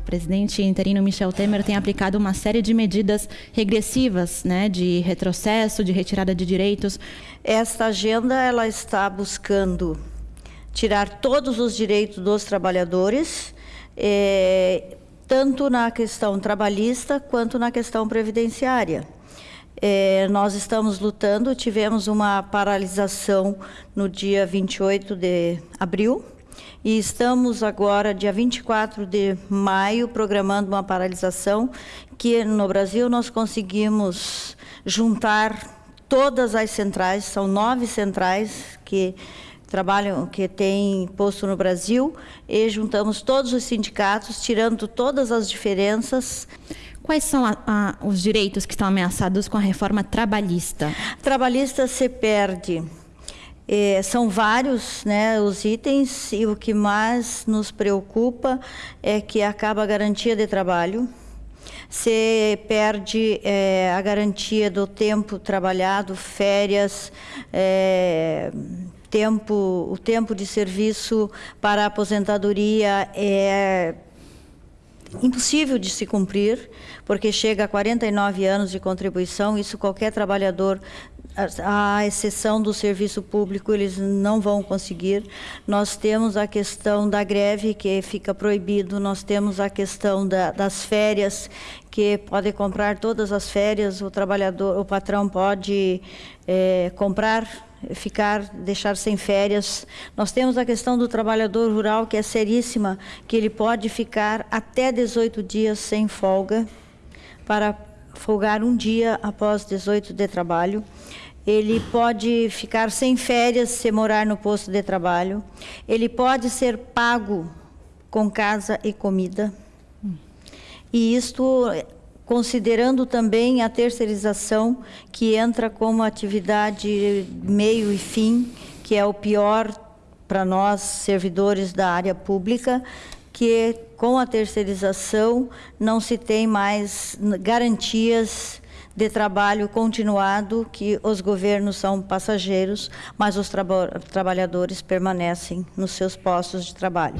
presidente interino Michel Temer tem aplicado uma série de medidas regressivas, né, de retrocesso, de retirada de direitos. Esta agenda ela está buscando tirar todos os direitos dos trabalhadores, é, tanto na questão trabalhista quanto na questão previdenciária. É, nós estamos lutando, tivemos uma paralisação no dia 28 de abril, e estamos agora, dia 24 de maio, programando uma paralisação que no Brasil nós conseguimos juntar todas as centrais, são nove centrais que trabalham, que têm posto no Brasil, e juntamos todos os sindicatos, tirando todas as diferenças. Quais são a, a, os direitos que estão ameaçados com a reforma trabalhista? Trabalhista se perde. É, são vários né, os itens e o que mais nos preocupa é que acaba a garantia de trabalho, se perde é, a garantia do tempo trabalhado, férias, é, tempo, o tempo de serviço para aposentadoria é impossível de se cumprir, porque chega a 49 anos de contribuição, isso qualquer trabalhador à exceção do serviço público, eles não vão conseguir. Nós temos a questão da greve, que fica proibido, nós temos a questão da, das férias, que pode comprar todas as férias, o trabalhador, o patrão pode é, comprar ficar, deixar sem férias. Nós temos a questão do trabalhador rural, que é seríssima, que ele pode ficar até 18 dias sem folga, para folgar um dia após 18 de trabalho. Ele pode ficar sem férias se morar no posto de trabalho. Ele pode ser pago com casa e comida. E isto considerando também a terceirização, que entra como atividade meio e fim, que é o pior para nós, servidores da área pública, que com a terceirização não se tem mais garantias de trabalho continuado, que os governos são passageiros, mas os tra trabalhadores permanecem nos seus postos de trabalho.